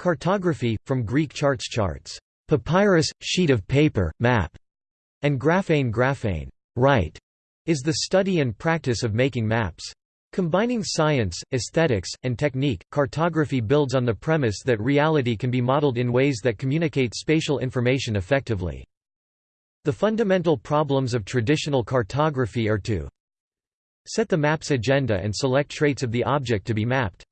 Cartography, from Greek charts charts, papyrus, sheet of paper, map, and graphane graphane, write, is the study and practice of making maps. Combining science, aesthetics, and technique, cartography builds on the premise that reality can be modeled in ways that communicate spatial information effectively. The fundamental problems of traditional cartography are to set the map's agenda and select traits of the object to be mapped.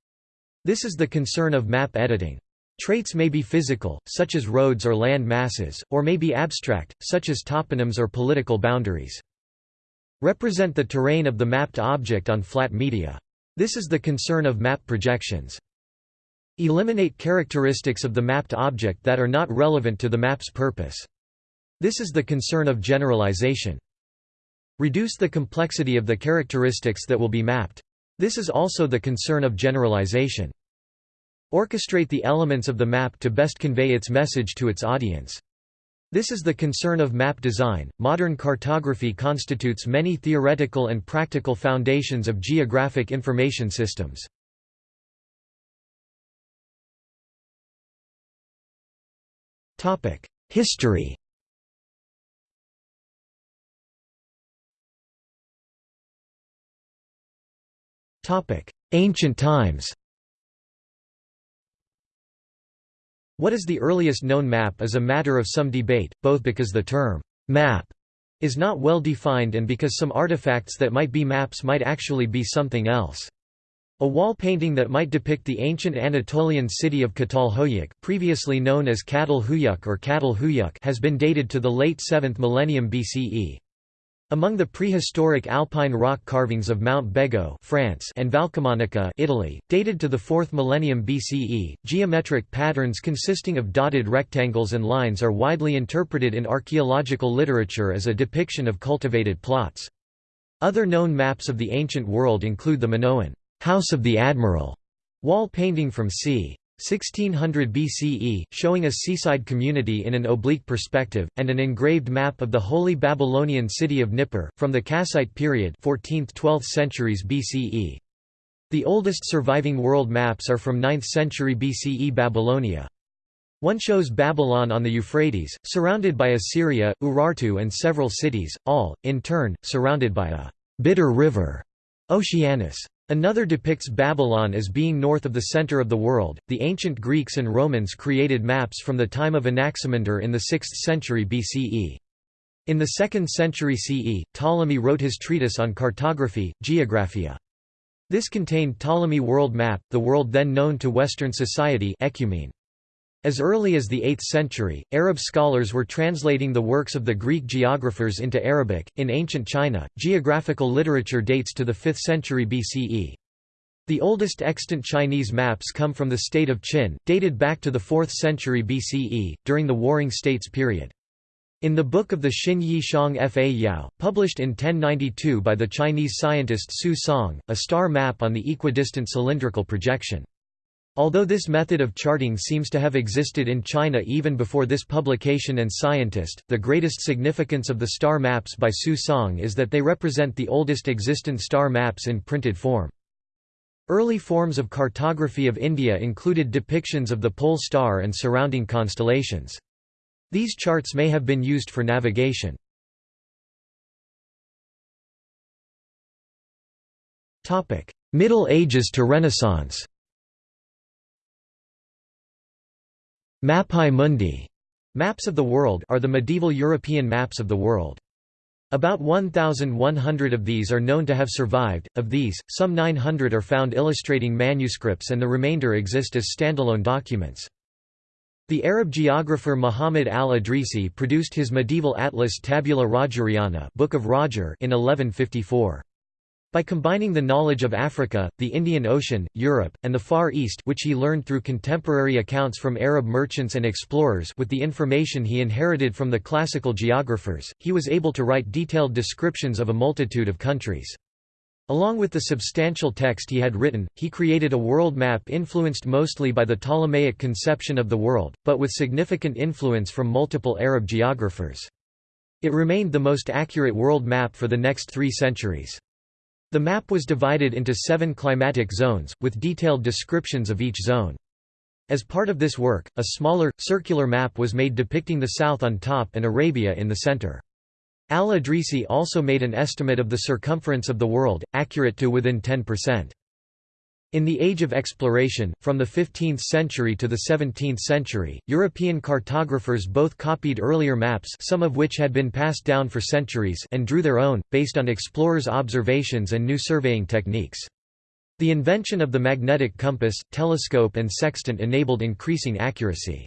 This is the concern of map editing. Traits may be physical, such as roads or land masses, or may be abstract, such as toponyms or political boundaries. Represent the terrain of the mapped object on flat media. This is the concern of map projections. Eliminate characteristics of the mapped object that are not relevant to the map's purpose. This is the concern of generalization. Reduce the complexity of the characteristics that will be mapped. This is also the concern of generalization. Orchestrate the elements of the map to best convey its message to its audience. This is the concern of map design. Modern cartography constitutes many theoretical and practical foundations of geographic information systems. Topic: History. Topic: Ancient times. What is the earliest known map is a matter of some debate, both because the term «map» is not well defined and because some artifacts that might be maps might actually be something else. A wall painting that might depict the ancient Anatolian city of Çatalhöyük previously known as Çatalhöyük or Çatalhöyük has been dated to the late 7th millennium BCE. Among the prehistoric alpine rock carvings of Mount Bego France and Valcamonica Italy, dated to the 4th millennium BCE, geometric patterns consisting of dotted rectangles and lines are widely interpreted in archaeological literature as a depiction of cultivated plots. Other known maps of the ancient world include the Minoan House of the Admiral wall painting from c. 1600 BCE, showing a seaside community in an oblique perspective, and an engraved map of the Holy Babylonian city of Nippur, from the Kassite period 14th–12th centuries BCE. The oldest surviving world maps are from 9th century BCE Babylonia. One shows Babylon on the Euphrates, surrounded by Assyria, Urartu and several cities, all, in turn, surrounded by a «bitter river» Oceanus. Another depicts Babylon as being north of the center of the world. The ancient Greeks and Romans created maps from the time of Anaximander in the 6th century BCE. In the 2nd century CE, Ptolemy wrote his treatise on cartography, Geographia. This contained Ptolemy world map, the world then known to Western society ecumene. As early as the 8th century, Arab scholars were translating the works of the Greek geographers into Arabic. In ancient China, geographical literature dates to the 5th century BCE. The oldest extant Chinese maps come from the state of Qin, dated back to the 4th century BCE, during the Warring States period. In the book of the Xin Yi Xiang Fa Yao, published in 1092 by the Chinese scientist Su Song, a star map on the equidistant cylindrical projection. Although this method of charting seems to have existed in China even before this publication and scientist, the greatest significance of the star maps by Su Song is that they represent the oldest existent star maps in printed form. Early forms of cartography of India included depictions of the pole star and surrounding constellations. These charts may have been used for navigation. Middle Ages to Renaissance Mappae Mundi maps of the world are the medieval European maps of the world. About 1,100 of these are known to have survived, of these, some 900 are found illustrating manuscripts and the remainder exist as standalone documents. The Arab geographer Muhammad al-Idrisi produced his medieval atlas Tabula Rogeriana Book of Roger in 1154. By combining the knowledge of Africa, the Indian Ocean, Europe, and the Far East which he learned through contemporary accounts from Arab merchants and explorers with the information he inherited from the classical geographers, he was able to write detailed descriptions of a multitude of countries. Along with the substantial text he had written, he created a world map influenced mostly by the Ptolemaic conception of the world, but with significant influence from multiple Arab geographers. It remained the most accurate world map for the next three centuries. The map was divided into seven climatic zones, with detailed descriptions of each zone. As part of this work, a smaller, circular map was made depicting the south on top and Arabia in the center. Al-Idrisi also made an estimate of the circumference of the world, accurate to within 10%. In the Age of Exploration, from the 15th century to the 17th century, European cartographers both copied earlier maps some of which had been passed down for centuries and drew their own, based on explorers' observations and new surveying techniques. The invention of the magnetic compass, telescope and sextant enabled increasing accuracy.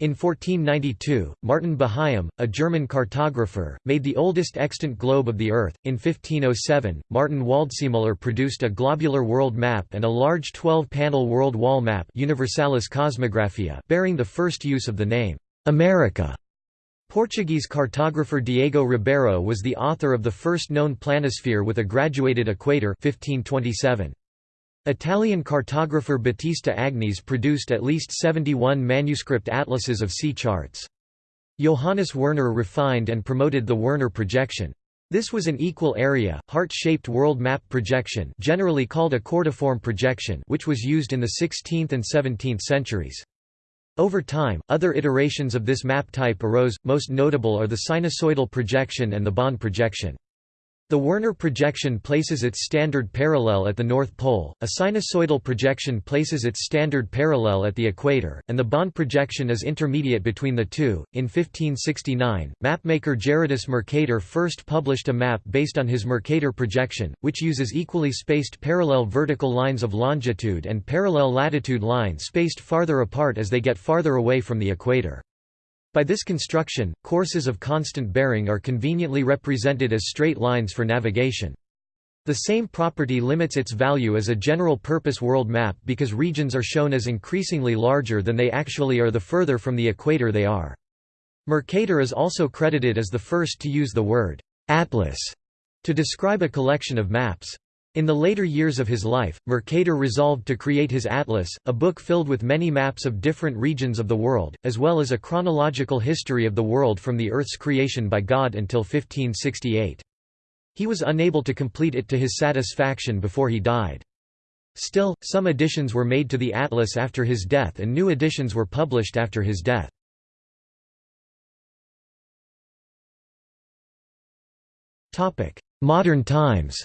In 1492, Martin Behaim, a German cartographer, made the oldest extant globe of the Earth. In 1507, Martin Waldseemüller produced a globular world map and a large 12-panel world wall map Universalis Cosmographia bearing the first use of the name, America. Portuguese cartographer Diego Ribeiro was the author of the first known planisphere with a graduated equator 1527. Italian cartographer Battista Agnes produced at least 71 manuscript atlases of sea charts. Johannes Werner refined and promoted the Werner projection. This was an equal area, heart-shaped world map projection generally called a cordiform projection which was used in the 16th and 17th centuries. Over time, other iterations of this map type arose, most notable are the sinusoidal projection and the Bonne projection. The Werner projection places its standard parallel at the North Pole, a sinusoidal projection places its standard parallel at the equator, and the Bonne projection is intermediate between the two. In 1569, mapmaker Gerardus Mercator first published a map based on his Mercator projection, which uses equally spaced parallel vertical lines of longitude and parallel latitude lines spaced farther apart as they get farther away from the equator. By this construction, courses of constant bearing are conveniently represented as straight lines for navigation. The same property limits its value as a general-purpose world map because regions are shown as increasingly larger than they actually are the further from the equator they are. Mercator is also credited as the first to use the word «atlas» to describe a collection of maps. In the later years of his life, Mercator resolved to create his Atlas, a book filled with many maps of different regions of the world, as well as a chronological history of the world from the Earth's creation by God until 1568. He was unable to complete it to his satisfaction before he died. Still, some additions were made to the Atlas after his death and new editions were published after his death. Modern times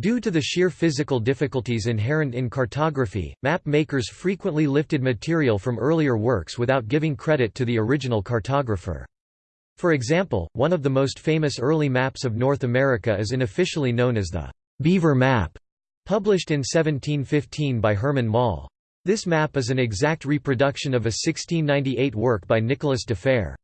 Due to the sheer physical difficulties inherent in cartography, map makers frequently lifted material from earlier works without giving credit to the original cartographer. For example, one of the most famous early maps of North America is unofficially known as the Beaver Map, published in 1715 by Herman Moll. This map is an exact reproduction of a 1698 work by Nicolas de Fer.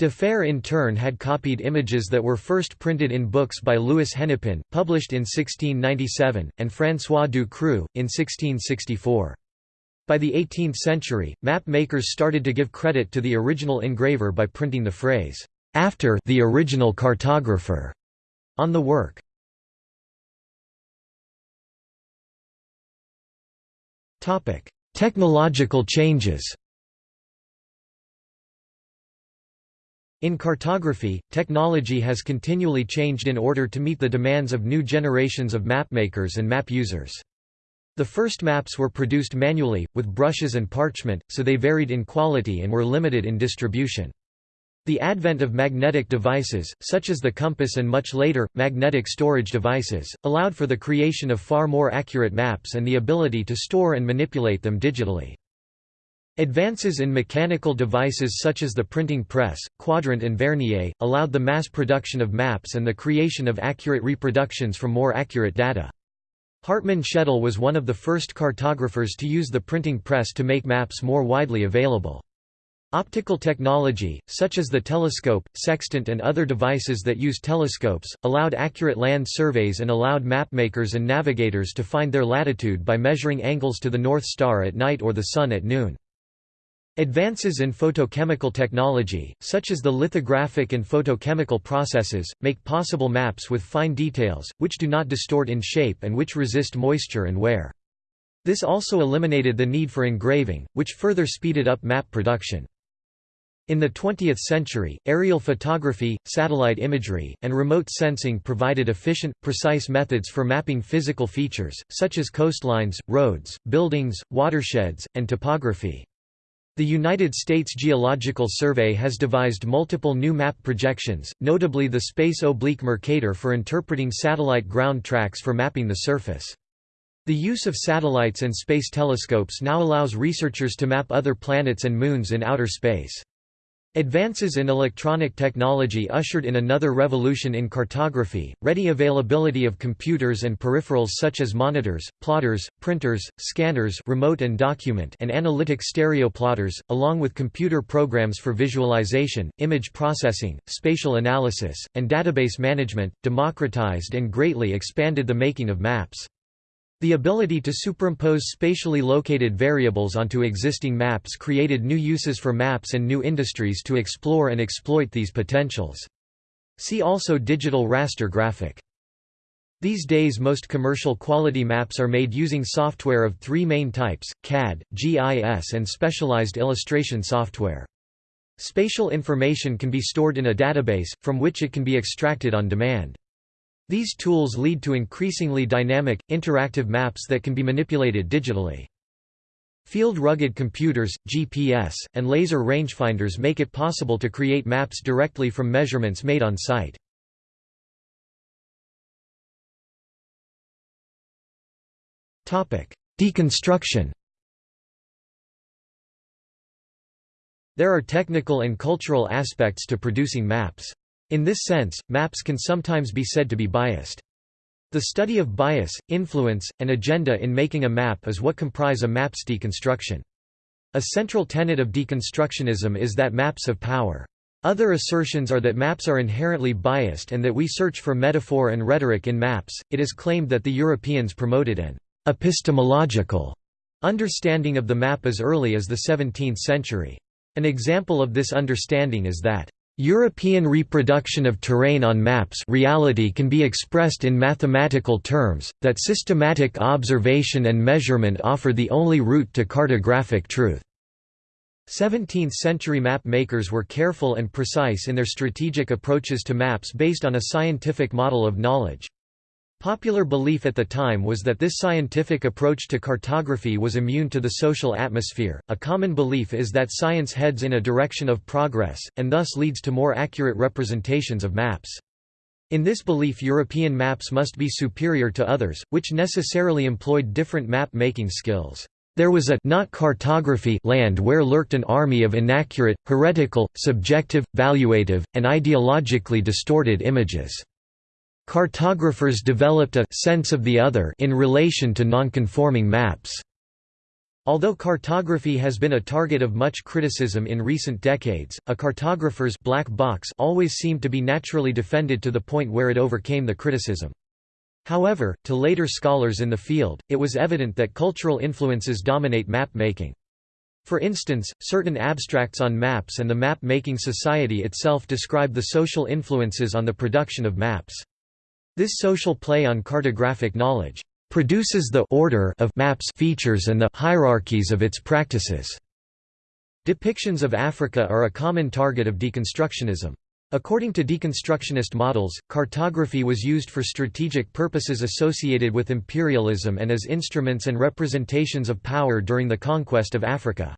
De Fer in turn had copied images that were first printed in books by Louis Hennepin, published in 1697, and François Ducreux in 1664. By the 18th century, map makers started to give credit to the original engraver by printing the phrase, "'after the original cartographer' on the work. Technological changes In cartography, technology has continually changed in order to meet the demands of new generations of mapmakers and map users. The first maps were produced manually, with brushes and parchment, so they varied in quality and were limited in distribution. The advent of magnetic devices, such as the compass and much later, magnetic storage devices, allowed for the creation of far more accurate maps and the ability to store and manipulate them digitally. Advances in mechanical devices such as the printing press, quadrant and vernier, allowed the mass production of maps and the creation of accurate reproductions from more accurate data. Hartmann Schedel was one of the first cartographers to use the printing press to make maps more widely available. Optical technology, such as the telescope, sextant and other devices that use telescopes, allowed accurate land surveys and allowed mapmakers and navigators to find their latitude by measuring angles to the North Star at night or the Sun at noon. Advances in photochemical technology, such as the lithographic and photochemical processes, make possible maps with fine details, which do not distort in shape and which resist moisture and wear. This also eliminated the need for engraving, which further speeded up map production. In the 20th century, aerial photography, satellite imagery, and remote sensing provided efficient, precise methods for mapping physical features, such as coastlines, roads, buildings, watersheds, and topography. The United States Geological Survey has devised multiple new map projections, notably the Space Oblique Mercator for interpreting satellite ground tracks for mapping the surface. The use of satellites and space telescopes now allows researchers to map other planets and moons in outer space. Advances in electronic technology ushered in another revolution in cartography, ready availability of computers and peripherals such as monitors, plotters, printers, scanners remote and, document and analytic stereo plotters, along with computer programs for visualization, image processing, spatial analysis, and database management, democratized and greatly expanded the making of maps. The ability to superimpose spatially located variables onto existing maps created new uses for maps and new industries to explore and exploit these potentials. See also digital raster graphic. These days most commercial quality maps are made using software of three main types, CAD, GIS and specialized illustration software. Spatial information can be stored in a database, from which it can be extracted on demand. These tools lead to increasingly dynamic, interactive maps that can be manipulated digitally. Field rugged computers, GPS, and laser rangefinders make it possible to create maps directly from measurements made on site. Deconstruction There are technical and cultural aspects to producing maps. In this sense, maps can sometimes be said to be biased. The study of bias, influence, and agenda in making a map is what comprise a map's deconstruction. A central tenet of deconstructionism is that maps have power. Other assertions are that maps are inherently biased and that we search for metaphor and rhetoric in maps. It is claimed that the Europeans promoted an epistemological understanding of the map as early as the 17th century. An example of this understanding is that European reproduction of terrain on maps reality can be expressed in mathematical terms, that systematic observation and measurement offer the only route to cartographic truth. 17th-century map makers were careful and precise in their strategic approaches to maps based on a scientific model of knowledge. Popular belief at the time was that this scientific approach to cartography was immune to the social atmosphere. A common belief is that science heads in a direction of progress, and thus leads to more accurate representations of maps. In this belief European maps must be superior to others, which necessarily employed different map-making skills. There was a not cartography land where lurked an army of inaccurate, heretical, subjective, valuative, and ideologically distorted images. Cartographers developed a sense of the other in relation to nonconforming maps. Although cartography has been a target of much criticism in recent decades, a cartographer's black box always seemed to be naturally defended to the point where it overcame the criticism. However, to later scholars in the field, it was evident that cultural influences dominate map-making. For instance, certain abstracts on maps and the map-making society itself describe the social influences on the production of maps. This social play on cartographic knowledge produces the order of maps features and the hierarchies of its practices. Depictions of Africa are a common target of deconstructionism. According to deconstructionist models, cartography was used for strategic purposes associated with imperialism and as instruments and representations of power during the conquest of Africa.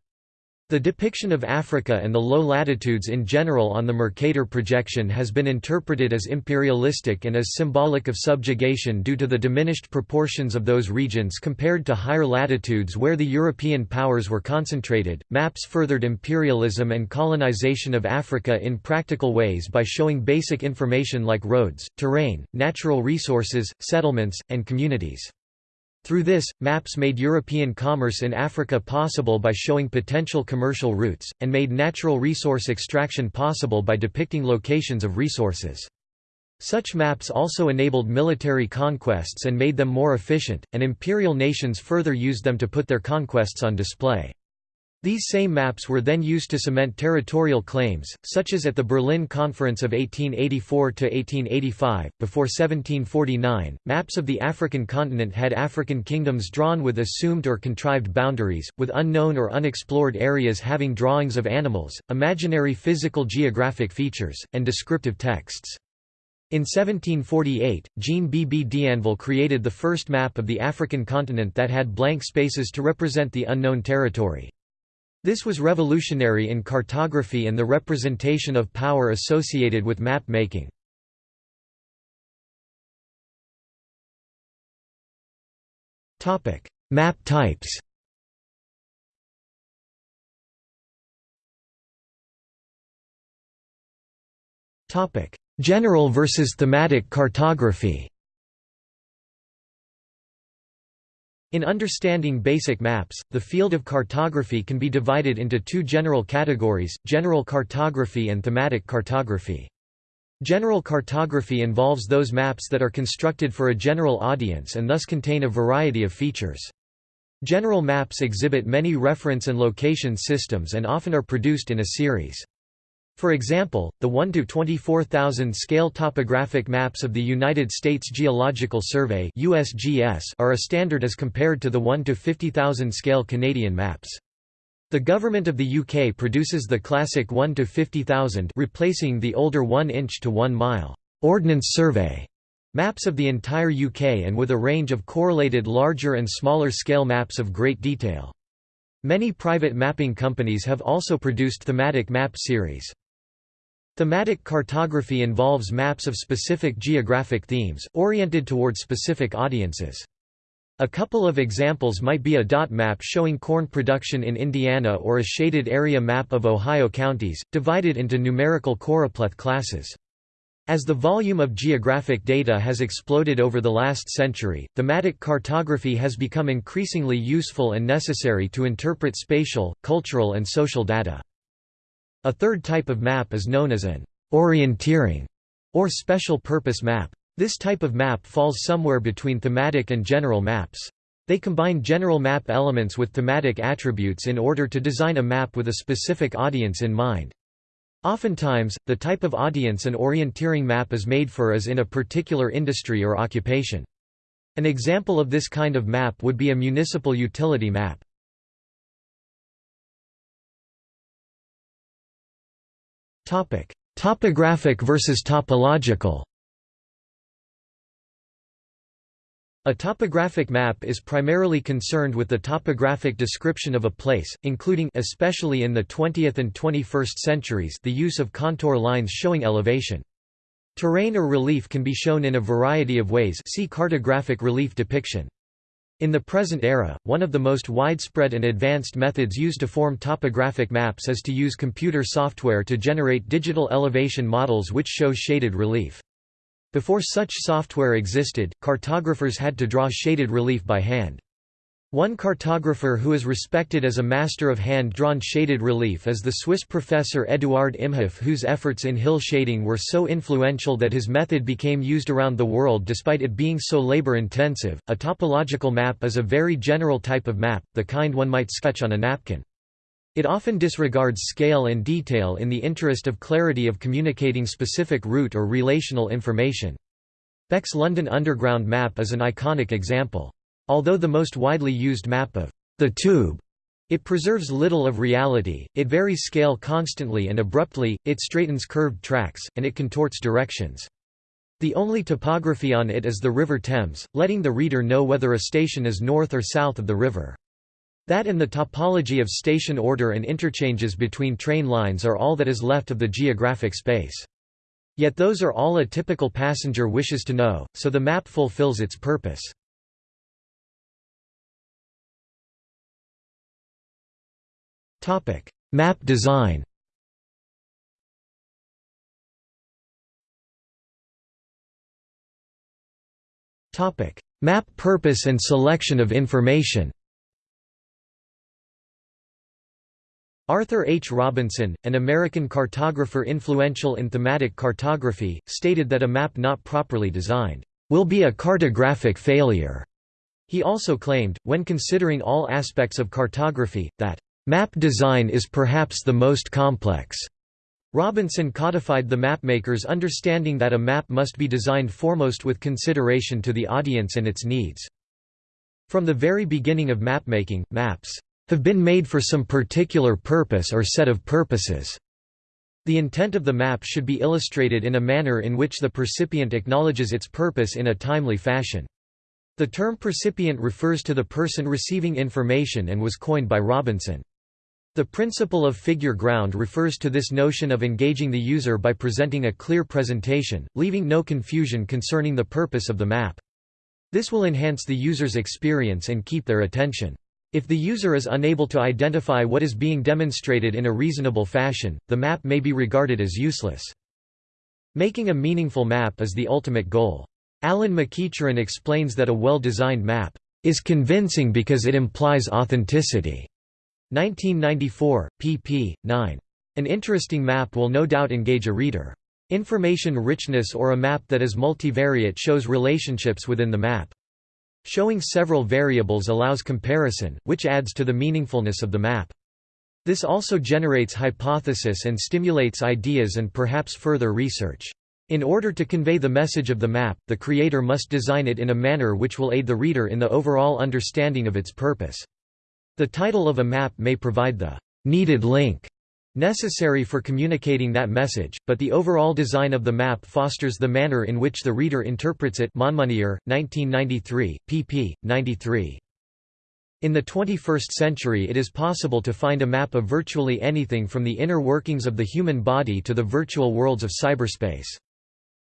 The depiction of Africa and the low latitudes in general on the Mercator projection has been interpreted as imperialistic and as symbolic of subjugation due to the diminished proportions of those regions compared to higher latitudes where the European powers were concentrated. Maps furthered imperialism and colonization of Africa in practical ways by showing basic information like roads, terrain, natural resources, settlements, and communities. Through this, maps made European commerce in Africa possible by showing potential commercial routes, and made natural resource extraction possible by depicting locations of resources. Such maps also enabled military conquests and made them more efficient, and imperial nations further used them to put their conquests on display. These same maps were then used to cement territorial claims, such as at the Berlin Conference of 1884 to 1885. Before 1749, maps of the African continent had African kingdoms drawn with assumed or contrived boundaries, with unknown or unexplored areas having drawings of animals, imaginary physical geographic features, and descriptive texts. In 1748, Jean B. B. D'Anville created the first map of the African continent that had blank spaces to represent the unknown territory. This was revolutionary in cartography and the representation of power associated with map making. Map types General versus thematic cartography In understanding basic maps, the field of cartography can be divided into two general categories, general cartography and thematic cartography. General cartography involves those maps that are constructed for a general audience and thus contain a variety of features. General maps exhibit many reference and location systems and often are produced in a series. For example, the 1 to 24,000 scale topographic maps of the United States Geological Survey (USGS) are a standard as compared to the 1 to 50,000 scale Canadian maps. The government of the UK produces the classic 1 to 50,000, replacing the older 1 inch to 1 mile Ordnance Survey maps of the entire UK and with a range of correlated larger and smaller scale maps of great detail. Many private mapping companies have also produced thematic map series. Thematic cartography involves maps of specific geographic themes, oriented toward specific audiences. A couple of examples might be a dot map showing corn production in Indiana or a shaded area map of Ohio counties, divided into numerical choropleth classes. As the volume of geographic data has exploded over the last century, thematic cartography has become increasingly useful and necessary to interpret spatial, cultural and social data. A third type of map is known as an orienteering or special purpose map. This type of map falls somewhere between thematic and general maps. They combine general map elements with thematic attributes in order to design a map with a specific audience in mind. Oftentimes, the type of audience an orienteering map is made for is in a particular industry or occupation. An example of this kind of map would be a municipal utility map. Topographic versus topological. A topographic map is primarily concerned with the topographic description of a place, including especially in the 20th and 21st centuries the use of contour lines showing elevation. Terrain or relief can be shown in a variety of ways see cartographic relief depiction. In the present era, one of the most widespread and advanced methods used to form topographic maps is to use computer software to generate digital elevation models which show shaded relief. Before such software existed, cartographers had to draw shaded relief by hand. One cartographer who is respected as a master of hand-drawn shaded relief is the Swiss professor Eduard Imhof whose efforts in hill shading were so influential that his method became used around the world despite it being so labor-intensive. A topological map is a very general type of map, the kind one might sketch on a napkin. It often disregards scale and detail in the interest of clarity of communicating specific route or relational information. Beck's London Underground map is an iconic example. Although the most widely used map of the tube it preserves little of reality, it varies scale constantly and abruptly, it straightens curved tracks, and it contorts directions. The only topography on it is the River Thames, letting the reader know whether a station is north or south of the river. That and the topology of station order and interchanges between train lines are all that is left of the geographic space. Yet those are all a typical passenger wishes to know, so the map fulfills its purpose. Topic: Map design. Topic: Map purpose and selection of information. Arthur H. Robinson, an American cartographer influential in thematic cartography, stated that a map not properly designed will be a cartographic failure. He also claimed, when considering all aspects of cartography, that Map design is perhaps the most complex. Robinson codified the mapmaker's understanding that a map must be designed foremost with consideration to the audience and its needs. From the very beginning of mapmaking, maps have been made for some particular purpose or set of purposes. The intent of the map should be illustrated in a manner in which the percipient acknowledges its purpose in a timely fashion. The term percipient refers to the person receiving information and was coined by Robinson. The principle of figure ground refers to this notion of engaging the user by presenting a clear presentation, leaving no confusion concerning the purpose of the map. This will enhance the user's experience and keep their attention. If the user is unable to identify what is being demonstrated in a reasonable fashion, the map may be regarded as useless. Making a meaningful map is the ultimate goal. Alan MacEachren explains that a well-designed map is convincing because it implies authenticity. 1994, pp. 9. An interesting map will no doubt engage a reader. Information richness or a map that is multivariate shows relationships within the map. Showing several variables allows comparison, which adds to the meaningfulness of the map. This also generates hypothesis and stimulates ideas and perhaps further research. In order to convey the message of the map, the creator must design it in a manner which will aid the reader in the overall understanding of its purpose. The title of a map may provide the needed link necessary for communicating that message, but the overall design of the map fosters the manner in which the reader interprets it Monmonier, 1993, pp. 93. In the 21st century it is possible to find a map of virtually anything from the inner workings of the human body to the virtual worlds of cyberspace.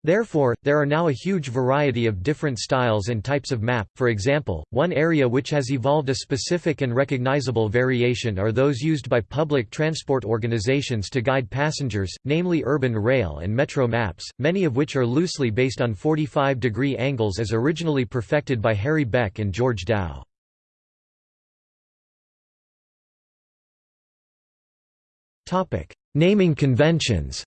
Therefore, there are now a huge variety of different styles and types of map. For example, one area which has evolved a specific and recognizable variation are those used by public transport organizations to guide passengers, namely urban rail and metro maps, many of which are loosely based on 45-degree angles as originally perfected by Harry Beck and George Dow. Topic: Naming conventions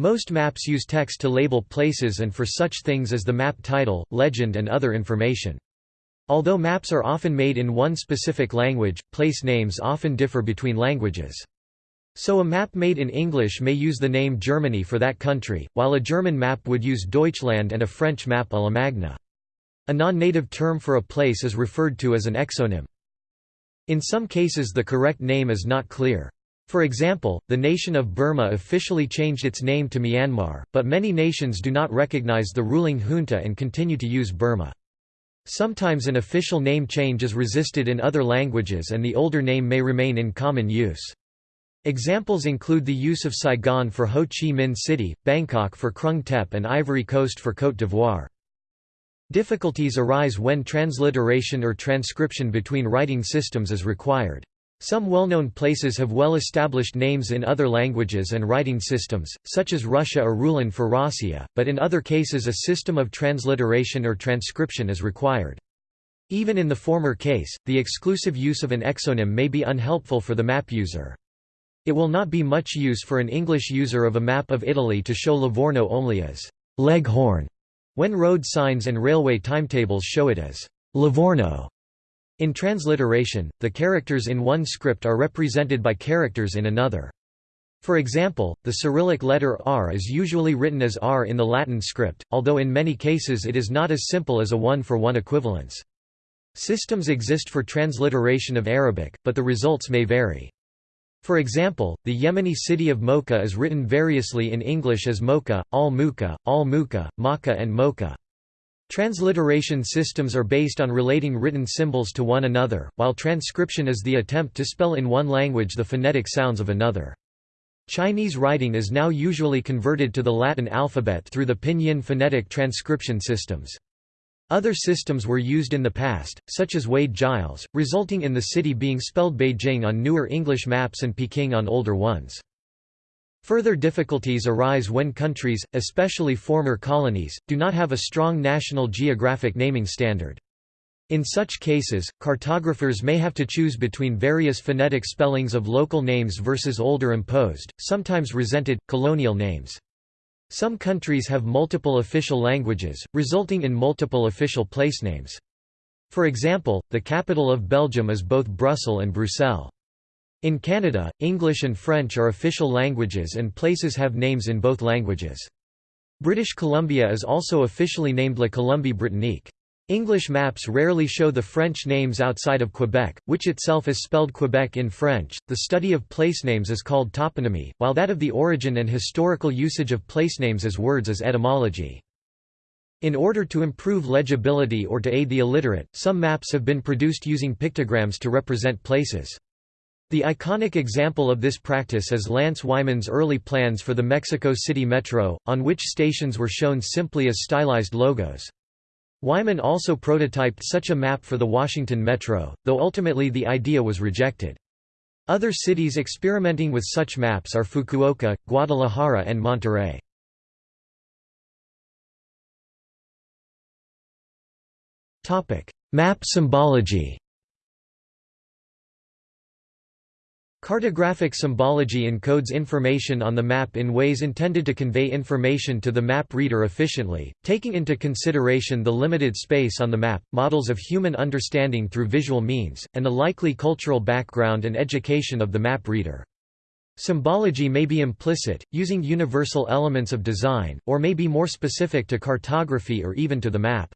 Most maps use text to label places and for such things as the map title, legend and other information. Although maps are often made in one specific language, place names often differ between languages. So a map made in English may use the name Germany for that country, while a German map would use Deutschland and a French map à la Allemagne. A non-native term for a place is referred to as an exonym. In some cases the correct name is not clear. For example, the nation of Burma officially changed its name to Myanmar, but many nations do not recognize the ruling junta and continue to use Burma. Sometimes an official name change is resisted in other languages and the older name may remain in common use. Examples include the use of Saigon for Ho Chi Minh City, Bangkok for Krung Thep and Ivory Coast for Côte d'Ivoire. Difficulties arise when transliteration or transcription between writing systems is required. Some well-known places have well-established names in other languages and writing systems, such as Russia or Rulan for Rossiya, but in other cases a system of transliteration or transcription is required. Even in the former case, the exclusive use of an exonym may be unhelpful for the map user. It will not be much use for an English user of a map of Italy to show Livorno only as Leghorn, when road signs and railway timetables show it as Livorno. In transliteration, the characters in one script are represented by characters in another. For example, the Cyrillic letter R is usually written as R in the Latin script, although in many cases it is not as simple as a one-for-one -one equivalence. Systems exist for transliteration of Arabic, but the results may vary. For example, the Yemeni city of Mocha is written variously in English as Mocha, Al-Muka, Al-Muka, Makkah and Mocha. Transliteration systems are based on relating written symbols to one another, while transcription is the attempt to spell in one language the phonetic sounds of another. Chinese writing is now usually converted to the Latin alphabet through the pinyin phonetic transcription systems. Other systems were used in the past, such as Wade Giles, resulting in the city being spelled Beijing on newer English maps and Peking on older ones. Further difficulties arise when countries, especially former colonies, do not have a strong national geographic naming standard. In such cases, cartographers may have to choose between various phonetic spellings of local names versus older imposed, sometimes resented, colonial names. Some countries have multiple official languages, resulting in multiple official placenames. For example, the capital of Belgium is both Brussels and Bruxelles. In Canada, English and French are official languages and places have names in both languages. British Columbia is also officially named La Colombie-Britannique. English maps rarely show the French names outside of Quebec, which itself is spelled Quebec in French. The study of place names is called toponymy, while that of the origin and historical usage of place names as words is etymology. In order to improve legibility or to aid the illiterate, some maps have been produced using pictograms to represent places. The iconic example of this practice is Lance Wyman's early plans for the Mexico City Metro, on which stations were shown simply as stylized logos. Wyman also prototyped such a map for the Washington Metro, though ultimately the idea was rejected. Other cities experimenting with such maps are Fukuoka, Guadalajara and Monterrey. Map symbology Cartographic symbology encodes information on the map in ways intended to convey information to the map reader efficiently, taking into consideration the limited space on the map, models of human understanding through visual means, and the likely cultural background and education of the map reader. Symbology may be implicit, using universal elements of design, or may be more specific to cartography or even to the map.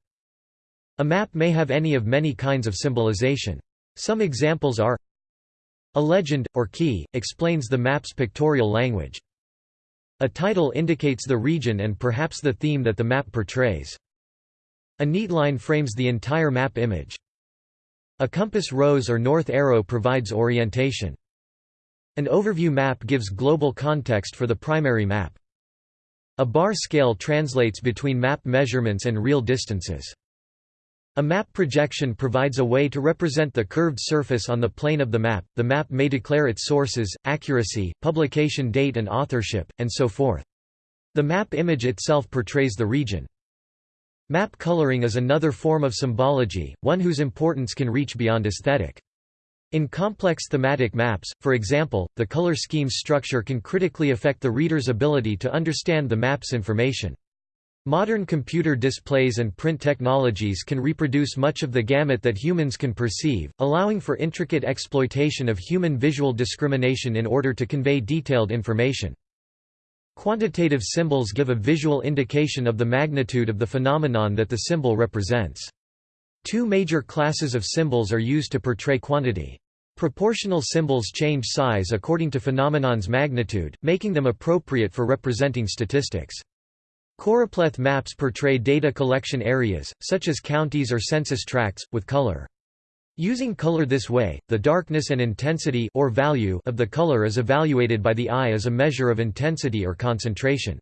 A map may have any of many kinds of symbolization. Some examples are a legend, or key, explains the map's pictorial language. A title indicates the region and perhaps the theme that the map portrays. A neat line frames the entire map image. A compass rose or north arrow provides orientation. An overview map gives global context for the primary map. A bar scale translates between map measurements and real distances. A map projection provides a way to represent the curved surface on the plane of the map. The map may declare its sources, accuracy, publication date and authorship, and so forth. The map image itself portrays the region. Map coloring is another form of symbology, one whose importance can reach beyond aesthetic. In complex thematic maps, for example, the color scheme's structure can critically affect the reader's ability to understand the map's information. Modern computer displays and print technologies can reproduce much of the gamut that humans can perceive, allowing for intricate exploitation of human visual discrimination in order to convey detailed information. Quantitative symbols give a visual indication of the magnitude of the phenomenon that the symbol represents. Two major classes of symbols are used to portray quantity. Proportional symbols change size according to phenomenon's magnitude, making them appropriate for representing statistics. Choropleth maps portray data collection areas, such as counties or census tracts, with color. Using color this way, the darkness and intensity or value of the color is evaluated by the eye as a measure of intensity or concentration.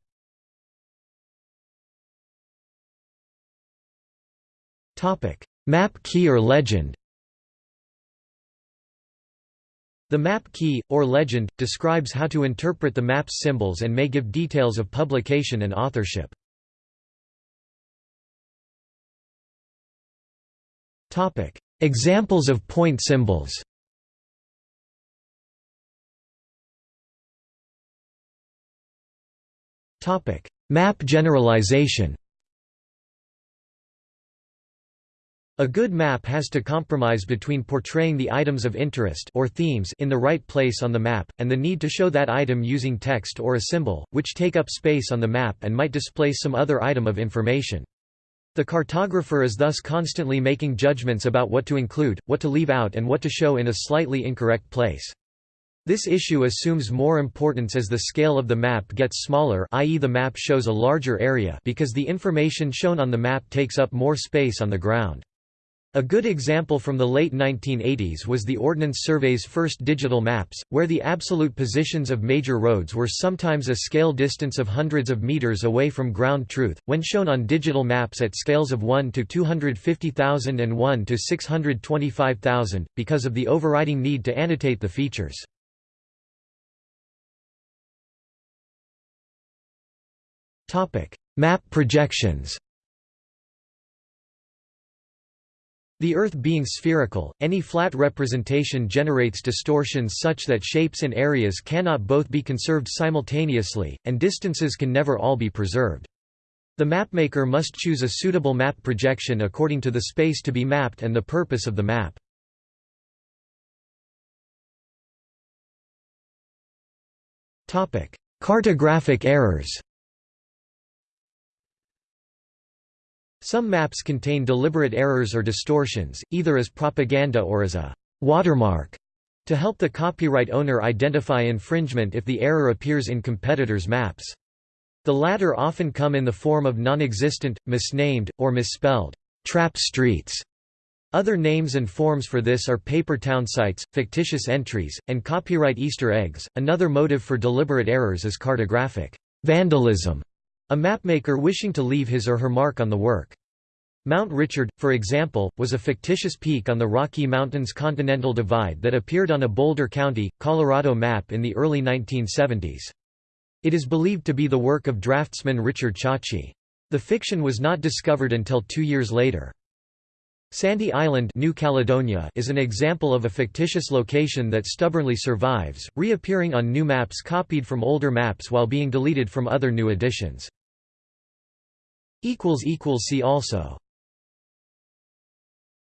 Map key or legend The map key, or legend, describes how to interpret the map's symbols and may give details of publication and authorship. Examples of point symbols Map generalization A good map has to compromise between portraying the items of interest or themes in the right place on the map, and the need to show that item using text or a symbol, which take up space on the map and might displace some other item of information. The cartographer is thus constantly making judgments about what to include, what to leave out and what to show in a slightly incorrect place. This issue assumes more importance as the scale of the map gets smaller i.e. the map shows a larger area because the information shown on the map takes up more space on the ground. A good example from the late 1980s was the Ordnance Survey's first digital maps, where the absolute positions of major roads were sometimes a scale distance of hundreds of meters away from ground truth, when shown on digital maps at scales of 1 to 250,000 and 1 to 625,000, because of the overriding need to annotate the features. Map projections The Earth being spherical, any flat representation generates distortions such that shapes and areas cannot both be conserved simultaneously, and distances can never all be preserved. The mapmaker must choose a suitable map projection according to the space to be mapped and the purpose of the map. Cartographic errors Some maps contain deliberate errors or distortions, either as propaganda or as a watermark, to help the copyright owner identify infringement if the error appears in competitors' maps. The latter often come in the form of non-existent, misnamed, or misspelled trap streets. Other names and forms for this are paper town sites, fictitious entries, and copyright Easter eggs. Another motive for deliberate errors is cartographic vandalism, a mapmaker wishing to leave his or her mark on the work. Mount Richard, for example, was a fictitious peak on the Rocky Mountains Continental Divide that appeared on a Boulder County, Colorado map in the early 1970s. It is believed to be the work of draftsman Richard Ciacci. The fiction was not discovered until two years later. Sandy Island New Caledonia is an example of a fictitious location that stubbornly survives, reappearing on new maps copied from older maps while being deleted from other new editions. See also